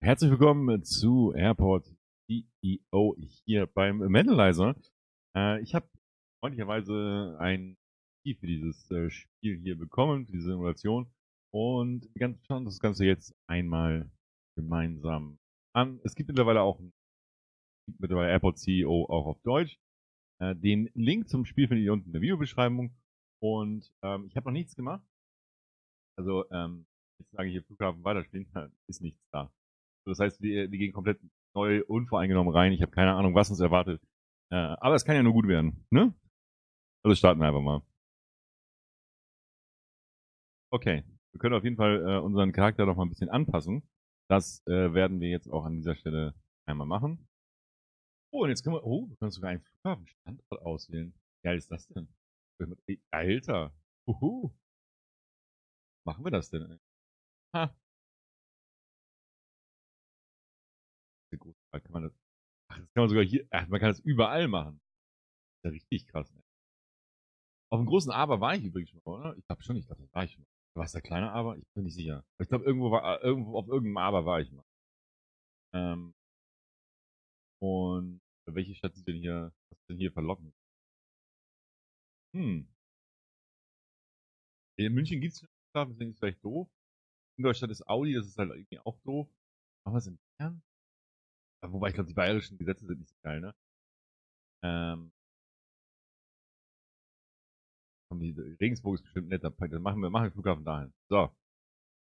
Herzlich willkommen zu Airport CEO hier beim Mendelizer. Äh, ich habe freundlicherweise ein Key für dieses äh, Spiel hier bekommen, für diese Simulation. Und wir schauen das Ganze jetzt einmal gemeinsam an. Es gibt mittlerweile auch mittlerweile Airport CEO auch auf Deutsch. Äh, den Link zum Spiel findet ihr unten in der Videobeschreibung. Und ähm, ich habe noch nichts gemacht. Also ähm, jetzt sage ich hier Flughafen weiterspielen, ist nichts da. Das heißt, wir, wir gehen komplett neu, unvoreingenommen rein. Ich habe keine Ahnung, was uns erwartet. Äh, aber es kann ja nur gut werden, ne? Also starten wir einfach mal. Okay, wir können auf jeden Fall äh, unseren Charakter noch mal ein bisschen anpassen. Das äh, werden wir jetzt auch an dieser Stelle einmal machen. Oh, und jetzt können wir, oh, wir können sogar einen Flughafenstandort auswählen. Wie geil ist das denn? Alter, uhu. Machen wir das denn? Ha, da kann man das. Ach, das kann man sogar hier. Ach, man kann das überall machen. Das ist ja richtig krass. Ne? Auf dem großen Aber war ich übrigens schon oder? Ich glaube schon, ich glaube, das war ich schon. War es der kleine Aber? Ich bin nicht sicher. Ich glaube, irgendwo war, äh, irgendwo auf irgendeinem Aber war ich mal. Ähm, und welche Stadt ist denn hier, was ist denn hier verlockend? Hm. In München gibt es Flughafen, deswegen ist es vielleicht doof. In Deutschland ist Audi, das ist halt irgendwie auch doof. Aber was in Bayern? Wobei ich glaube, die bayerischen Gesetze sind nicht so geil, ne? Ähm. Regensburg ist bestimmt netter. Dann machen wir, machen wir Flughafen dahin. So.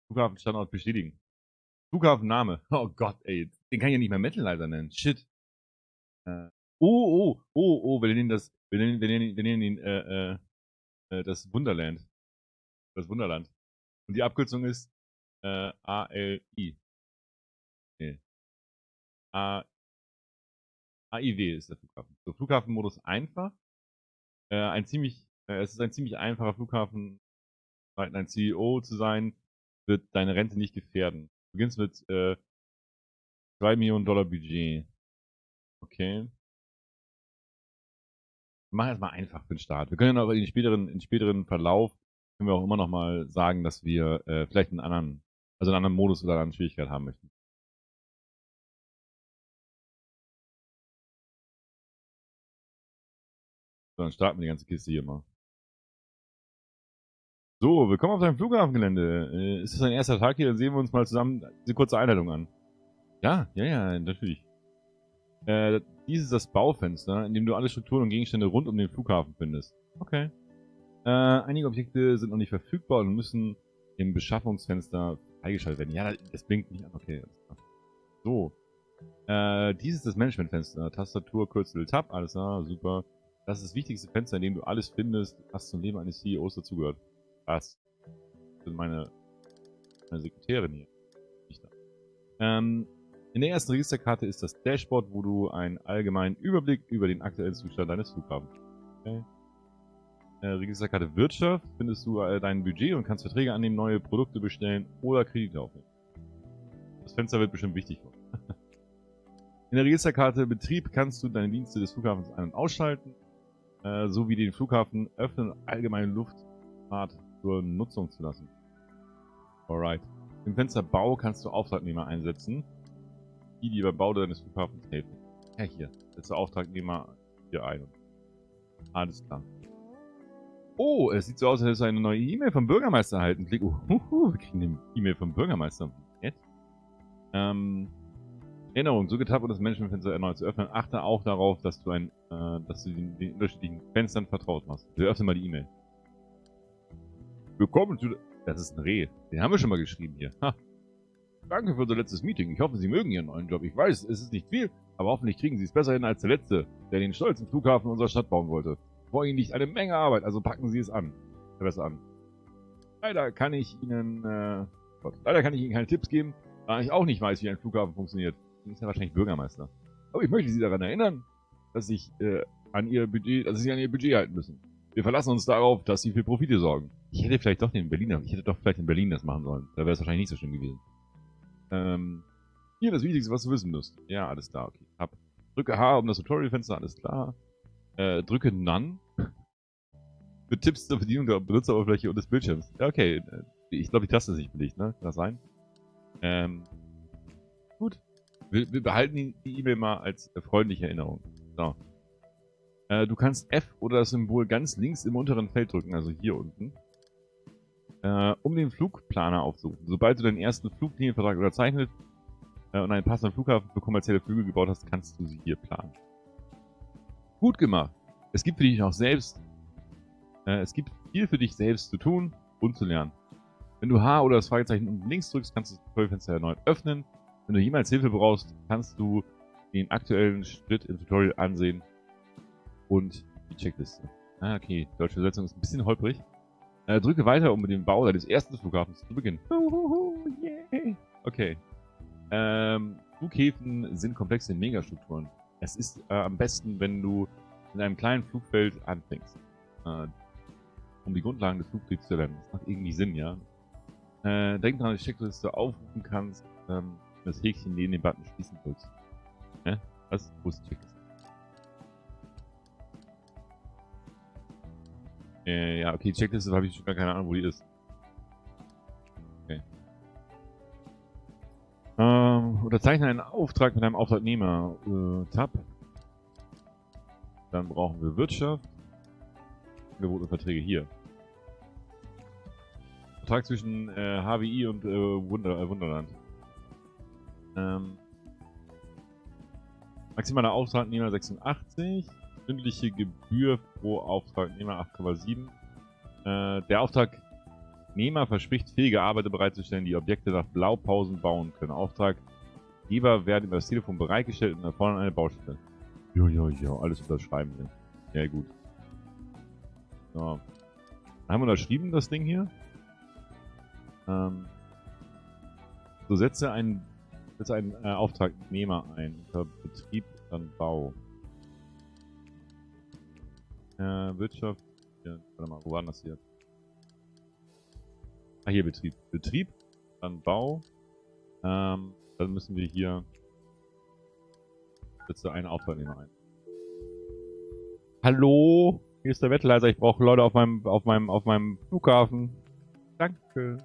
Flughafenstandort bestätigen. Flughafenname. Oh Gott, ey. Den kann ich ja nicht mehr Metalizer nennen. Shit. Äh. Oh, oh, oh, oh, wir nennen das, wir nennen, wir nennen, wir nennen ihn, äh, äh, äh, das Wunderland. Das Wunderland. Und die Abkürzung ist, äh, ALI. Nee. A AIW ist der Flughafen. So, Flughafenmodus einfach. Äh, ein ziemlich, äh, es ist ein ziemlich einfacher Flughafen. Ein CEO zu sein, wird deine Rente nicht gefährden. Du beginnst mit äh, 2 Millionen Dollar Budget. Okay. Wir machen erstmal einfach für den Start. Wir können ja noch in späteren, in späteren Verlauf können wir auch immer noch mal sagen, dass wir äh, vielleicht einen anderen, also einen anderen Modus oder eine andere Schwierigkeit haben möchten. So, dann starten wir die ganze Kiste hier mal. So, willkommen auf deinem Flughafengelände. Äh, ist das dein erster Tag hier? Dann sehen wir uns mal zusammen diese kurze Einleitung an. Ja, ja, ja, natürlich. Äh, dies ist das Baufenster, in dem du alle Strukturen und Gegenstände rund um den Flughafen findest. Okay. Äh, einige Objekte sind noch nicht verfügbar und müssen im Beschaffungsfenster freigeschaltet werden. Ja, das blinkt nicht an. Okay. So. Äh, dies ist das Managementfenster. Tastatur, Kürzel, Tab. Alles klar, super. Das ist das wichtigste Fenster, in dem du alles findest, was zum Leben eines CEOs dazugehört. Was? Das sind meine, meine Sekretärin hier. Nicht da. Ähm, in der ersten Registerkarte ist das Dashboard, wo du einen allgemeinen Überblick über den aktuellen Zustand deines Flughafens okay. Äh, Registerkarte Wirtschaft findest du äh, dein Budget und kannst Verträge annehmen, neue Produkte bestellen oder Kredite aufnehmen. Das Fenster wird bestimmt wichtig. In der Registerkarte Betrieb kannst du deine Dienste des Flughafens ein- und ausschalten äh, sowie den Flughafen öffnen und allgemeine Luftfahrt zur Nutzung zu lassen. Alright. Im Fenster Bau kannst du Auftragnehmer einsetzen, die dir beim Bau deines Flughafens helfen. Ja, hier. Setze Auftragnehmer hier ein. Alles klar. Oh, es sieht so aus, als hättest du eine neue E-Mail vom Bürgermeister erhalten. Klick, uh, uh, uh, wir kriegen eine E-Mail vom Bürgermeister. Nett. Ähm, Erinnerung, so getappt und das Managementfenster erneut zu öffnen. Achte auch darauf, dass du, ein, äh, dass du den, den, unterschiedlichen Fenstern vertraut machst. Wir öffnen mal die E-Mail. Willkommen zu... Das ist ein Reh. Den haben wir schon mal geschrieben hier. Ha. Danke für unser letztes Meeting. Ich hoffe, Sie mögen Ihren neuen Job. Ich weiß, es ist nicht viel, aber hoffentlich kriegen Sie es besser hin als der Letzte, der den stolzen Flughafen unserer Stadt bauen wollte. Vor Ihnen liegt eine Menge Arbeit, also packen Sie es an. Besser an. Leider kann ich Ihnen... Äh, Gott, leider kann ich Ihnen keine Tipps geben, da ich auch nicht weiß, wie ein Flughafen funktioniert ist ja wahrscheinlich Bürgermeister. Aber ich möchte Sie daran erinnern, dass sich äh, an Ihr Budget, dass Sie sich an Ihr Budget halten müssen. Wir verlassen uns darauf, dass Sie für Profite sorgen. Ich hätte vielleicht doch den Berliner, ich hätte doch vielleicht in Berlin das machen sollen. Da wäre es wahrscheinlich nicht so schlimm gewesen. Ähm, hier das Wichtigste, was du wissen musst. Ja, alles klar, okay. Hab. Drücke H um das Tutorial-Fenster, alles klar. Äh, drücke None. Für Tipps zur Bedienung der Benutzeroberfläche und des Bildschirms. Ja, okay. Äh, ich glaube, die Taste ist nicht belegt, ne? Kann das sein? Ähm, Gut. Wir, wir behalten die E-Mail mal als freundliche Erinnerung. So. Äh, du kannst F oder das Symbol ganz links im unteren Feld drücken, also hier unten, äh, um den Flugplaner aufzurufen. Sobald du deinen ersten Fluglinienvertrag unterzeichnet äh, und einen passenden Flughafen für kommerzielle Flüge gebaut hast, kannst du sie hier planen. Gut gemacht. Es gibt für dich auch selbst, äh, es gibt viel für dich selbst zu tun und zu lernen. Wenn du H oder das Fragezeichen unten links drückst, kannst du das Tutorialfenster erneut öffnen. Wenn du jemals Hilfe brauchst, kannst du den aktuellen Schritt im Tutorial ansehen und die Checkliste. Ah, okay. Deutsche Übersetzung ist ein bisschen holprig. Äh, drücke weiter, um mit dem Bau deines ersten Flughafens zu beginnen. Okay. Ähm, Flughäfen sind komplexe Megastrukturen. Es ist äh, am besten, wenn du in einem kleinen Flugfeld anfängst. Äh, um die Grundlagen des Flugkriegs zu lernen. Das macht irgendwie Sinn, ja. Äh, denk dran, dass du die Checkliste aufrufen kannst, ähm, das Häkchen neben dem Button schließen drückst. Ne? Das ist Checkliste. Äh, ja, okay, Checkliste habe ich schon gar keine Ahnung, wo die ist. Okay. Ähm, unterzeichne einen Auftrag mit einem Auftragnehmer. Äh, Tab. Dann brauchen wir Wirtschaft. Angebote Verträge hier. Vertrag zwischen äh, HWI und äh, Wunder, äh, Wunderland. Ähm, maximaler Auftragnehmer 86 stündliche Gebühr pro Auftragnehmer 8,7. Äh, der Auftragnehmer verspricht, fähige Arbeiter bereitzustellen, die Objekte nach Blaupausen bauen können. Auftraggeber werden über das Telefon bereitgestellt und erfordern eine Baustelle. Jo, jo, jo, alles unterschreiben wir. Ja, gut. So. Haben wir unterschrieben, das Ding hier. Ähm, so, setze einen, setze einen äh, Auftragnehmer ein. Unter Betrieb, dann Bau. Äh, Wirtschaft. Hier, warte mal, wo war das hier? Ah, hier Betrieb. Betrieb, dann Bau. Ähm, dann müssen wir hier setze einen Auftragnehmer ein. Hallo? Hier ist der Wettleiser. Ich brauche Leute auf meinem, auf meinem, auf meinem Flughafen. Danke.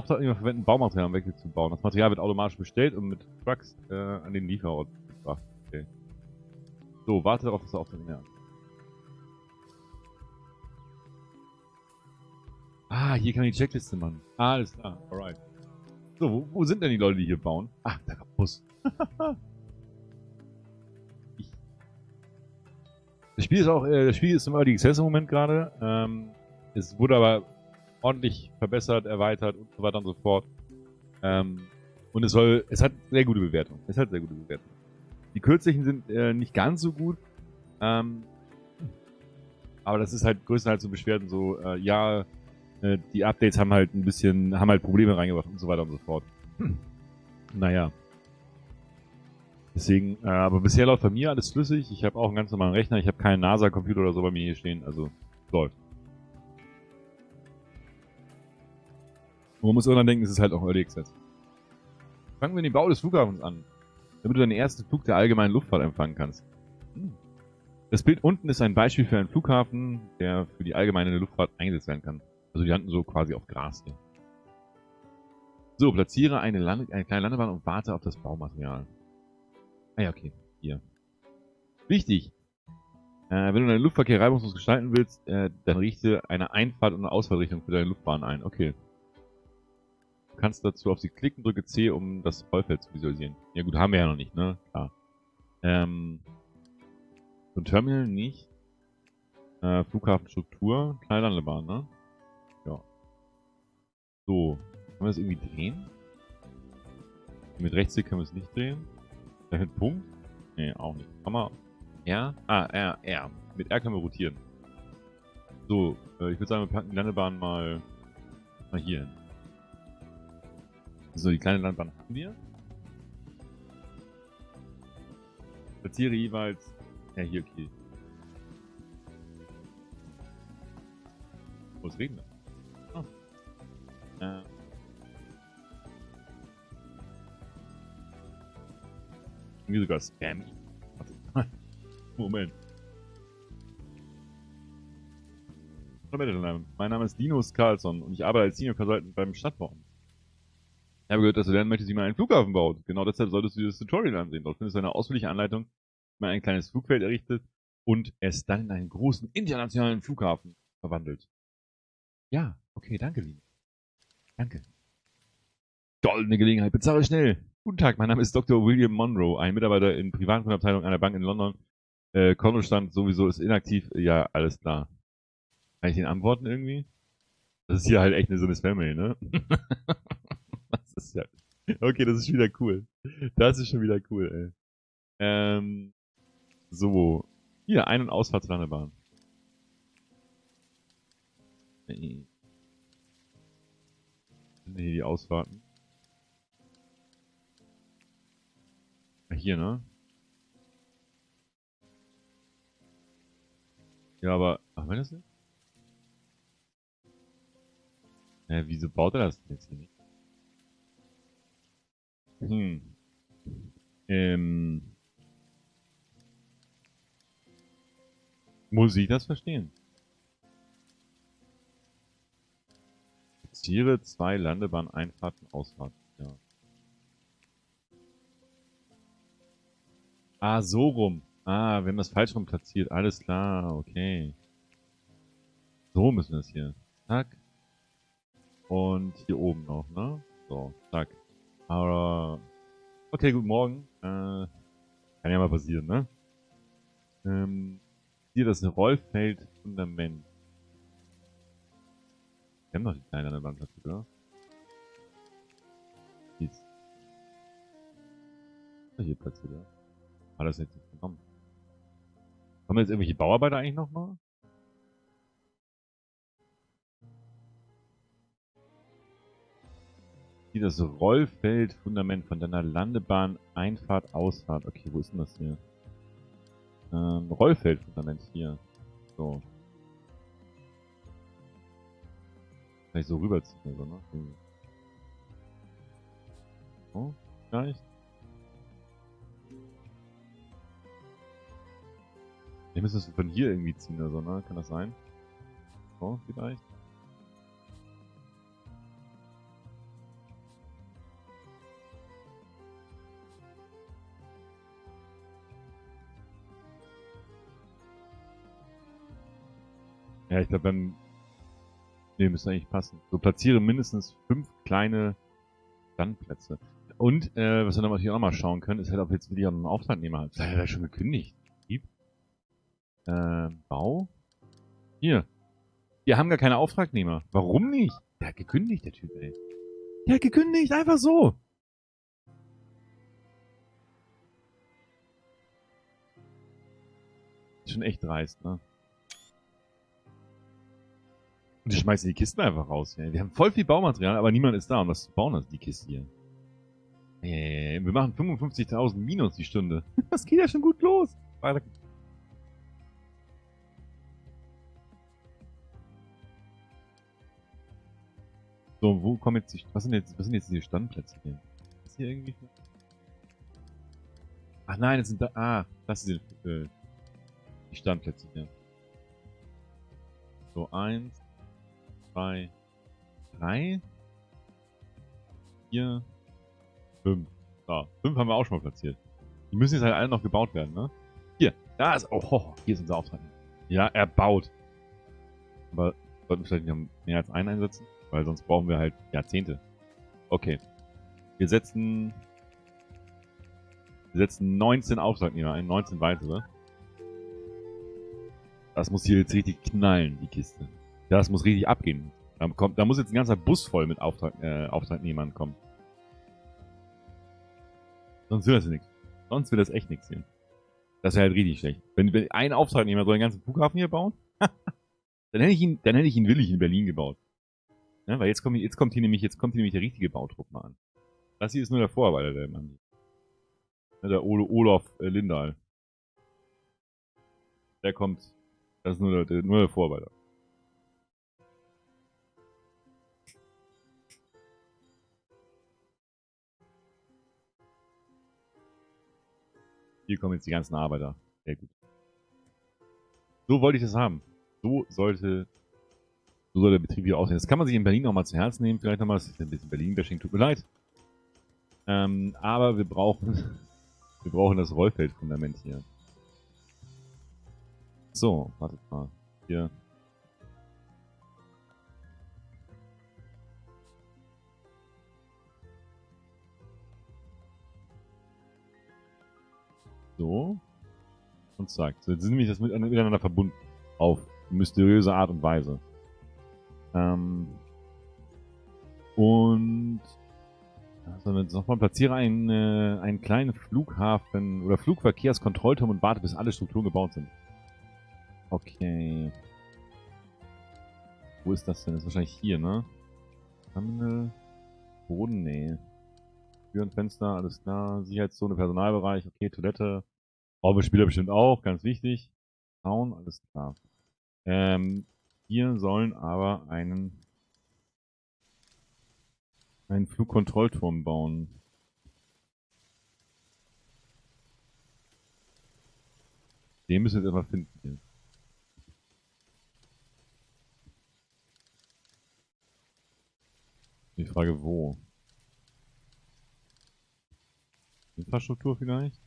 Auftragnehmer verwenden Baumaterial, um Wechsel zu bauen. Das Material wird automatisch bestellt und mit Trucks äh, an den Lieferort gebracht. Okay. So, warte darauf, dass der Auftragnehmer Ah, hier kann man die Checkliste machen. Ah, alles klar. Alright. So, wo, wo, sind denn die Leute, die hier bauen? Ach, der Bus. das Spiel ist auch, äh, das Spiel ist im Early Access im Moment gerade. Ähm, es wurde aber ordentlich verbessert, erweitert und so weiter und so fort. Ähm, und es soll, es hat sehr gute Bewertung. Es hat sehr gute Bewertung. Die kürzlichen sind äh, nicht ganz so gut. Ähm, aber das ist halt größtenteils so Beschwerden so, äh, ja, äh, die Updates haben halt ein bisschen, haben halt Probleme reingebracht und so weiter und so fort. Hm. Naja. Deswegen, äh, aber bisher läuft bei mir alles flüssig. Ich habe auch einen ganz normalen Rechner. Ich habe keinen NASA-Computer oder so bei mir hier stehen. Also läuft. Und man muss irgendwann denken, es ist halt auch Early Access. Fangen wir den Bau des Flughafens an, damit du deinen ersten Flug der allgemeinen Luftfahrt empfangen kannst. Hm. Das Bild unten ist ein Beispiel für einen Flughafen, der für die allgemeine Luftfahrt eingesetzt werden kann. Also die landen so quasi auf Gras hier. So, platziere eine, Lande eine kleine Landebahn und warte auf das Baumaterial. Ah ja, okay. Hier. Wichtig. Äh, wenn du deinen Luftverkehr reibungslos gestalten willst, äh, dann richte eine Einfahrt- und eine Ausfallrichtung für deine Luftbahn ein. Okay. Kannst dazu auf sie klicken, drücke C, um das Rollfeld zu visualisieren. Ja gut, haben wir ja noch nicht, ne? Klar. Ähm, so ein Terminal nicht. Äh, Flughafenstruktur, kleine Landebahn, ne? So. Können wir das irgendwie drehen? Mit Rechtsklick können wir es nicht drehen. Da mit Punkt? Ne, auch nicht. Kann R? Ah, R, R. Mit R können wir rotieren. So, äh, ich würde sagen, wir packen die Landebahn mal, mal hier hin. So, die kleine Landebahn haben wir. Platziere jeweils... Ja, hier, okay. Wo ist regnet? Äh. Irgendwie sogar Spammy. Warte. Moment. Hallo Mein Name ist Linus Carlsson und ich arbeite als Senior Consultant beim Stadtbau. Ich habe gehört, dass du lernen möchtest, wie man einen Flughafen baut. Genau deshalb solltest du dir das Tutorial ansehen. Dort findest du eine ausführliche Anleitung, wie man ein kleines Flugfeld errichtet und es dann in einen großen internationalen Flughafen verwandelt. Ja, okay, danke, Liebe. Danke. Goldene Gelegenheit, bezahle schnell. Guten Tag, mein Name ist Dr. William Monroe, ein Mitarbeiter in Privatkundabteilung einer Bank in London. Äh, Kontostand sowieso ist inaktiv. Ja, alles klar. Kann ich den antworten irgendwie? Das ist hier halt echt eine, so eine Spam-Mail, ne? ist ja... Okay, das ist wieder cool. Das ist schon wieder cool, ey. Ähm, so. Hier, Ein- und Ausfahrtslandebahn. Hier die Ausfahrten? Hier, ne? Ja, aber... Ach, wenn das jetzt? Hä, wieso baut er das jetzt hier nicht? Hm. Ähm. Muss ich das verstehen? Tiere, zwei Landebahn, Einfahrten, Ausfahrten. Ja. Ah, so rum. Ah, wir haben das falsch rum platziert. Alles klar, okay. So müssen wir es hier. Zack. Und hier oben noch, ne? So, zack. Aber. Okay, guten Morgen. Äh, kann ja mal passieren, ne? Ähm, hier das Rollfeld-Fundament. Wir haben noch die kleine an der platziert, oder? Ist. Hier platziert, ja. War das jetzt nicht genommen? Kommen jetzt irgendwelche Bauarbeiter eigentlich nochmal? Hier das Rollfeld-Fundament von deiner Landebahn, Einfahrt, Ausfahrt. Okay, wo ist denn das hier? Ähm, Rollfeld-Fundament hier. So. Ich so rüberziehen oder so, ne? So, vielleicht. Wir müssen das von hier irgendwie ziehen oder so, ne? Kann das sein? So, vielleicht. Ja, ich glaube, dann... Ne, müsste eigentlich passen. So, platziere mindestens fünf kleine Standplätze. Und, äh, was wir dann natürlich auch mal schauen können, ist halt, ob jetzt wieder einen Auftragnehmer hat. Hat er schon gekündigt. Äh, Bau? Hier. Wir haben gar keine Auftragnehmer. Warum nicht? Der hat gekündigt, der Typ, ey. Der hat gekündigt, einfach so. Ist schon echt dreist, ne? Und die schmeißen die Kisten einfach raus. Wir haben voll viel Baumaterial, aber niemand ist da, das zu bauen, also die Kiste hier. Äh, wir machen 55.000 Minus die Stunde. Das geht ja schon gut los. Weiter So, wo kommen jetzt die, was sind jetzt, was sind jetzt die Standplätze hier? Ist hier irgendwie? Ach nein, das sind da, ah, das sind äh, die Standplätze hier. So, eins, zwei, drei, vier, fünf. So, fünf haben wir auch schon mal platziert. Die müssen jetzt halt alle noch gebaut werden, ne? Hier, da ist, oh, hier ist unser Auftrag. Ja, er baut. Aber sollten wir vielleicht nicht mehr als einen einsetzen? Weil sonst brauchen wir halt Jahrzehnte. Okay. Wir setzen... Wir setzen 19 Auftragnehmer ein, 19 weitere. Das muss hier jetzt richtig knallen, die Kiste. Das muss richtig abgehen. Da, kommt, da muss jetzt ein ganzer Bus voll mit Auftrag, äh, Auftragnehmern kommen. Sonst wird das nichts. Sonst wird das echt nichts hier. Das wäre halt richtig schlecht. Wenn, wenn ein Auftragnehmer so einen ganzen Flughafen hier bauen, dann hätte ich ihn, dann hätte ich ihn willig in Berlin gebaut. Ja, weil jetzt kommt, jetzt kommt hier nämlich, jetzt kommt hier nämlich der richtige Bautrupp mal an. Das hier ist nur der Vorarbeiter, der Mann. Der Olaf äh, Lindahl. Der kommt. Das ist nur der, nur der Vorarbeiter. Hier kommen jetzt die ganzen Arbeiter. Sehr gut. So wollte ich das haben. So sollte so soll der Betrieb hier aussehen. Das kann man sich in Berlin nochmal zu Herzen nehmen. Vielleicht nochmal, das ist ein bisschen Berlin-Bashing, tut mir leid. Ähm, aber wir brauchen, wir brauchen das Rollfeldfundament hier. So, wartet mal. Hier. So. Und zack. So, jetzt sind nämlich das miteinander verbunden. Auf mysteriöse Art und Weise. Ähm. Und also jetzt nochmal platziere einen, äh, einen kleinen Flughafen oder Flugverkehrskontrollturm und warte, bis alle Strukturen gebaut sind. Okay. Wo ist das denn? Das ist wahrscheinlich hier, ne? Terminal. Nee. Türen, Fenster, alles klar. Sicherheitszone, Personalbereich, okay, Toilette. Spieler bestimmt auch, ganz wichtig. Zaun, alles klar. Ähm, hier sollen aber einen einen Flugkontrollturm bauen. Den müssen wir jetzt einfach finden hier. Die Frage wo? Infrastruktur vielleicht?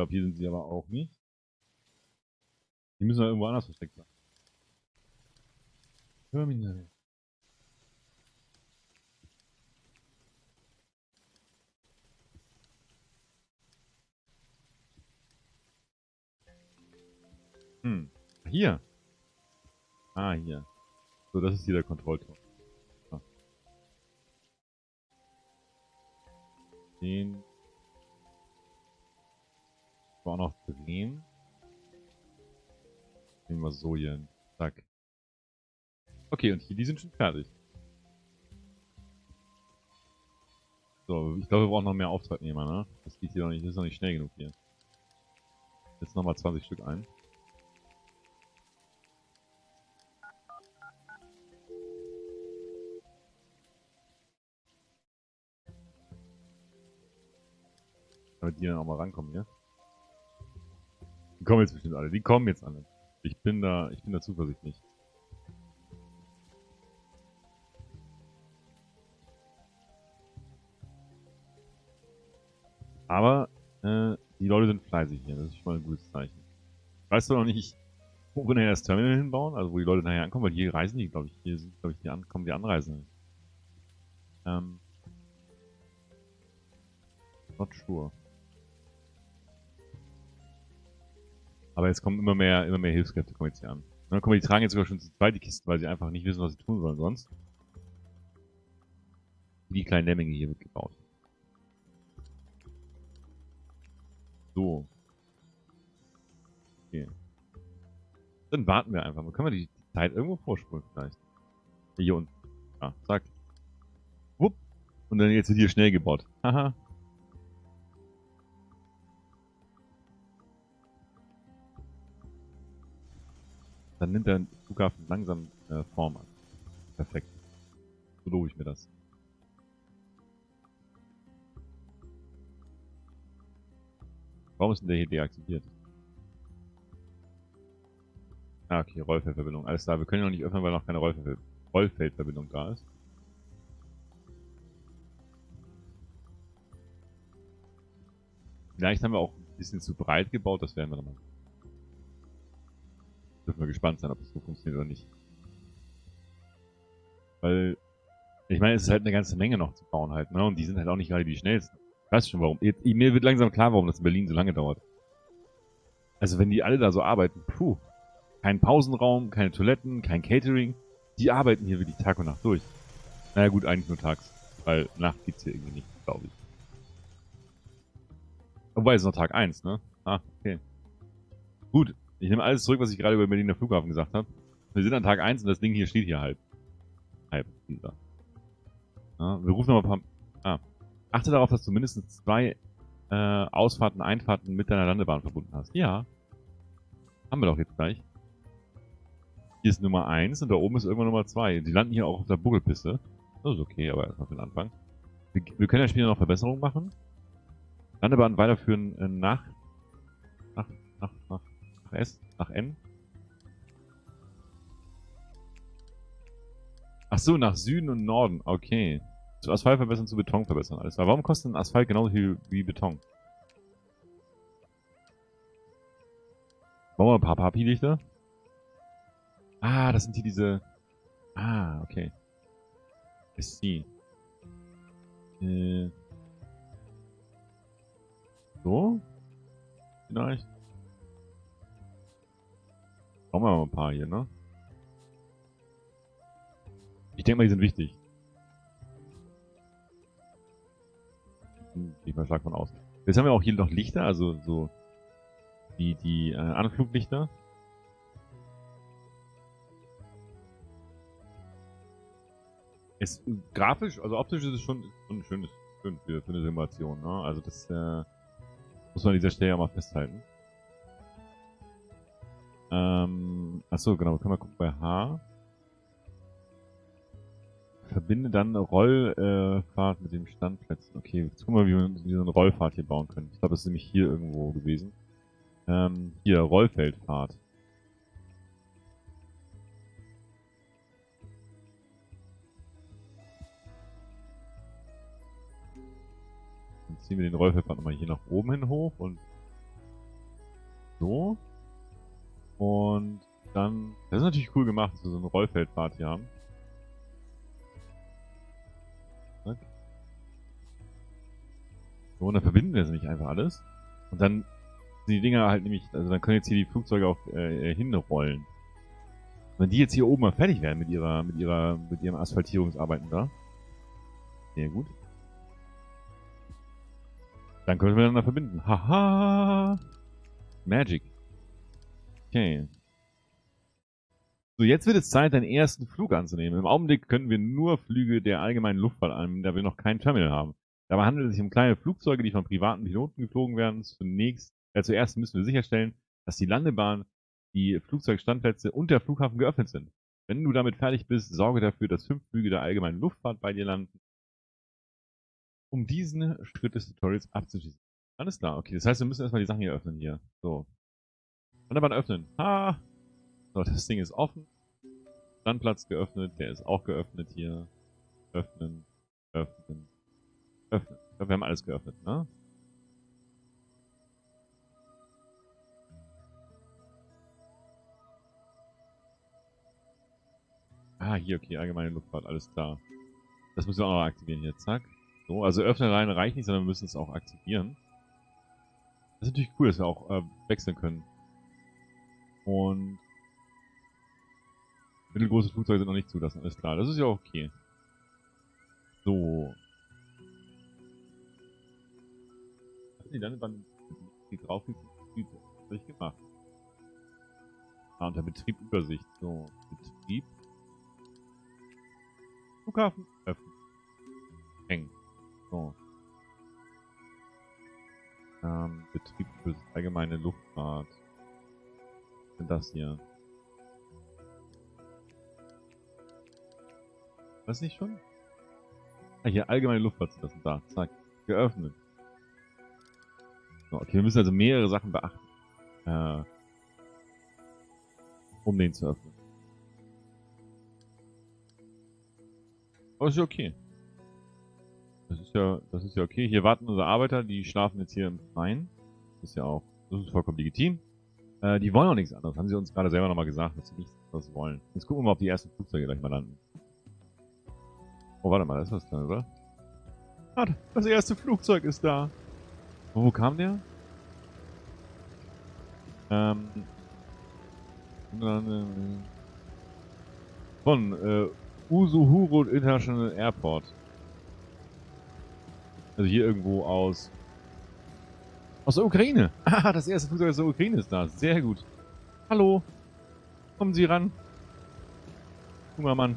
Glaube, hier sind sie aber auch nicht. Die müssen ja irgendwo anders versteckt sein. Terminal. Hm. Hier. Ah, hier. So, das ist hier der Kontrollturm. Ah. Den. War noch drehen. Nehmen wir so hier hin. Zack. Okay, und hier, die sind schon fertig. So, ich glaube, wir brauchen noch mehr Auftragnehmer, ne? Das geht hier noch nicht, das ist noch nicht schnell genug hier. Jetzt nochmal 20 Stück ein. Damit die dann auch mal rankommen hier. Die kommen jetzt bestimmt alle. Die kommen jetzt alle. Ich bin da, ich bin da zuversichtlich. Aber äh, die Leute sind fleißig hier, das ist schon mal ein gutes Zeichen. Weißt du noch nicht, wo wir nachher das Terminal hinbauen? Also wo die Leute nachher ankommen, weil hier reisen die, glaube ich. Hier sind, glaube ich, die ankommen die Anreisenden. Ähm. Not sure. Aber jetzt kommen immer mehr, immer mehr Hilfskräfte kommen jetzt hier an. dann kommen die tragen jetzt sogar schon zu zweit Kisten, weil sie einfach nicht wissen, was sie tun sollen sonst. Die kleinen Lemminge hier wird gebaut. So. Okay. Dann warten wir einfach mal. Können wir die Zeit irgendwo vorspulen vielleicht? Hier unten. Ah, zack. Wupp. Und dann jetzt wird hier schnell gebaut. Haha. Dann nimmt der Flughafen langsam äh, Form an. Perfekt. So lobe ich mir das. Warum ist denn der hier deaktiviert? Ah, okay, Rollfeldverbindung. Alles klar, wir können noch nicht öffnen, weil noch keine Rollfeld Rollfeldverbindung da ist. Vielleicht haben wir auch ein bisschen zu breit gebaut, das werden wir dann mal Dürfen wir gespannt sein, ob es so funktioniert oder nicht. Weil, ich meine, es ist halt eine ganze Menge noch zu bauen halt, ne? Und die sind halt auch nicht gerade die schnellsten. Ich weiß schon warum. Jetzt, mir wird langsam klar, warum das in Berlin so lange dauert. Also wenn die alle da so arbeiten, puh. Kein Pausenraum, keine Toiletten, kein Catering. Die arbeiten hier wirklich Tag und Nacht durch. Naja gut, eigentlich nur tags. Weil Nacht gibt's hier irgendwie nicht, glaube ich. Wobei, es ist noch Tag 1, ne? Ah, okay. Gut, ich nehme alles zurück, was ich gerade über Berliner Flughafen gesagt habe. Wir sind an Tag 1 und das Ding hier steht hier halb. Halb, dieser. Ja, wir rufen nochmal ein paar... Ah. Achte darauf, dass du mindestens zwei äh, Ausfahrten, Einfahrten mit deiner Landebahn verbunden hast. Ja. Haben wir doch jetzt gleich. Hier ist Nummer 1 und da oben ist irgendwann Nummer 2. Die landen hier auch auf der Buckelpiste. Das ist okay, aber erstmal für den Anfang. Wir, wir können ja später noch Verbesserungen machen. Landebahn weiterführen äh, nach, nach, nach, nach nach S, nach N. Ach so, nach Süden und Norden. Okay. Zu Asphalt verbessern, zu Beton verbessern. Alles klar. Warum kostet ein Asphalt genauso viel wie Beton? Machen wir ein paar Papi-Lichter. Ah, das sind hier diese... Ah, okay. I see. Äh... So? Vielleicht? Brauchen wir mal ein paar hier, ne? Ich denke mal, die sind wichtig. Ich mal stark von aus. Jetzt haben wir auch hier noch Lichter, also so die, die äh, Anfluglichter. Ist grafisch, also optisch ist es schon, schon schön, schön für, für eine Simulation, ne? Also das äh, muss man an dieser Stelle ja mal festhalten. Ähm, achso, genau, können wir gucken bei H. Verbinde dann eine Rollfahrt äh, mit den Standplätzen. Okay, jetzt gucken wir, wie wir, wie so eine Rollfahrt hier bauen können. Ich glaube, das ist nämlich hier irgendwo gewesen. Ähm, hier, Rollfeldfahrt. Dann ziehen wir den Rollfeldfahrt nochmal hier nach oben hin hoch und so. Und dann, das ist natürlich cool gemacht, dass wir so eine Rollfeldfahrt hier haben. So, und dann verbinden wir das nicht einfach alles. Und dann die Dinger halt nämlich, also dann können jetzt hier die Flugzeuge auch äh, hinrollen. Wenn die jetzt hier oben mal fertig werden mit ihrer, mit ihrer, mit ihren Asphaltierungsarbeiten da. Sehr gut. Dann können wir da verbinden. Haha! Magic. Okay. So, jetzt wird es Zeit, deinen ersten Flug anzunehmen. Im Augenblick können wir nur Flüge der allgemeinen Luftfahrt annehmen, da wir noch kein Terminal haben. Dabei handelt es sich um kleine Flugzeuge, die von privaten Piloten geflogen werden. Zunächst äh, zuerst müssen wir sicherstellen, dass die Landebahn, die Flugzeugstandplätze und der Flughafen geöffnet sind. Wenn du damit fertig bist, sorge dafür, dass fünf Flüge der allgemeinen Luftfahrt bei dir landen, um diesen Schritt des Tutorials abzuschließen. Alles klar, okay. Das heißt, wir müssen erstmal die Sachen hier öffnen hier. So. Landebahn öffnen. Ha! So, das Ding ist offen. Standplatz geöffnet, der ist auch geöffnet hier. Öffnen, öffnen, öffnen. Ich glaube, wir haben alles geöffnet, ne? Ah, hier, okay, allgemeine Luftfahrt, alles klar. Das müssen wir auch noch aktivieren hier, zack. So, also öffnen rein reicht nicht, sondern wir müssen es auch aktivieren. Das ist natürlich cool, dass wir auch äh, wechseln können. Und mittelgroße Flugzeuge sind noch nicht zulassen, alles klar. Das ist ja okay. So. Die Landebahn die drauf ich gemacht? Ah, unter Betrieb Übersicht. So, Betrieb. Flughafen öffnen. Hängen. So. Ähm, Betrieb für allgemeine Luftfahrt. Das hier? Was nicht schon? Ah, hier allgemeine Luftfahrt das ist da. Zack. Geöffnet. Okay, wir müssen also mehrere Sachen beachten. Äh, um den zu öffnen. Aber ist ja okay. Das ist ja, das ist ja okay. Hier warten unsere Arbeiter, die schlafen jetzt hier im Freien. Ist ja auch, das ist vollkommen legitim. Äh, die wollen auch nichts anderes. Haben sie uns gerade selber nochmal gesagt, dass sie nichts anderes wollen. Jetzt gucken wir mal, ob die ersten Flugzeuge gleich mal landen. Oh, warte mal, da ist was drin, oder? Ah, das erste Flugzeug ist da. Und wo kam der? Ähm. Äh, von, äh, Usuhuro International Airport. Also hier irgendwo aus... Aus der Ukraine. Ah, das erste Flugzeug aus der Ukraine ist da. Sehr gut. Hallo. Kommen Sie ran. Junger Mann.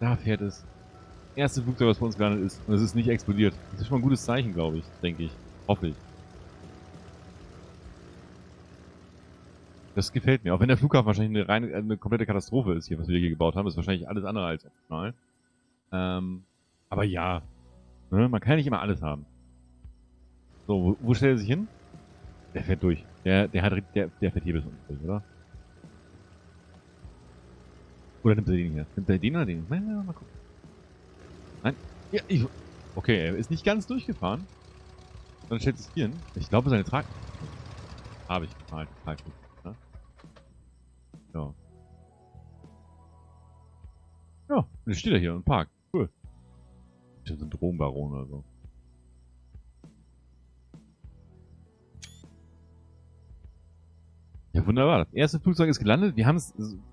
Da fährt es. Erste Flugzeug, was bei uns gelandet ist. Und es ist nicht explodiert. Das ist schon mal ein gutes Zeichen, glaube ich. Denke ich. Hoffe ich. Das gefällt mir. Auch wenn der Flughafen wahrscheinlich eine reine, eine komplette Katastrophe ist hier, was wir hier gebaut haben, ist wahrscheinlich alles andere als optimal. Ähm, aber ja. Ne? Man kann ja nicht immer alles haben. So, wo, wo stellt er sich hin? Der fährt durch. Der, der hat, der, der fährt hier bis unten durch, oder? Oder nimmt er den hier? Nimmt er den oder den? Nein, nein, mal gucken. Nein. Ja, ich, okay, er ist nicht ganz durchgefahren. Dann stellt es hier hin. Ich glaube, seine Trag... Habe ich gemalt. Trag ne? Ja. Ja, und jetzt steht er hier und parkt. Cool. Das ist ein Drogenbaron oder so. Wunderbar. Das erste Flugzeug ist gelandet. Wir haben es...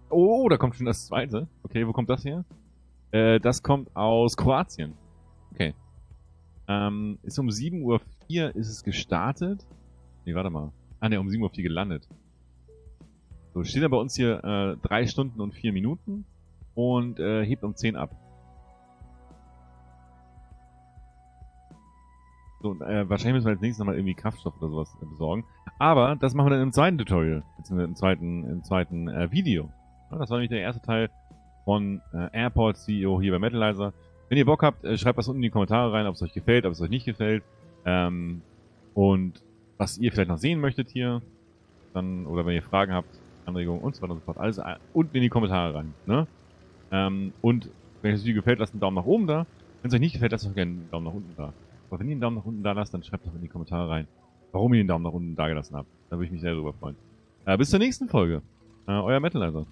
Oh, da kommt schon das zweite. Okay, wo kommt das her? Äh, das kommt aus Kroatien. Okay. Ähm, ist um 7.04 Uhr ist es gestartet. Nee, warte mal. Ah, ne, um 7.04 Uhr gelandet. So, steht da bei uns hier äh, 3 Stunden und 4 Minuten und äh, hebt um 10 ab. So, äh, wahrscheinlich müssen wir als nächstes nochmal irgendwie Kraftstoff oder sowas äh, besorgen. Aber das machen wir dann im zweiten Tutorial, beziehungsweise im zweiten, im zweiten äh, Video. Ja, das war nämlich der erste Teil von äh, Airport CEO hier bei Metalizer. Wenn ihr Bock habt, äh, schreibt was unten in die Kommentare rein, ob es euch gefällt, ob es euch nicht gefällt. Ähm, und was ihr vielleicht noch sehen möchtet hier. Dann, oder wenn ihr Fragen habt, Anregungen und so weiter und so fort. Alles äh, unten in die Kommentare rein. Ne? Ähm, und wenn euch das Video gefällt, lasst einen Daumen nach oben da. Wenn es euch nicht gefällt, lasst auch gerne einen Daumen nach unten da. Aber wenn ihr einen Daumen nach unten da lasst, dann schreibt doch in die Kommentare rein, warum ihr den Daumen nach unten da gelassen habt. Da würde ich mich sehr drüber freuen. Äh, bis zur nächsten Folge. Äh, euer Metalizer.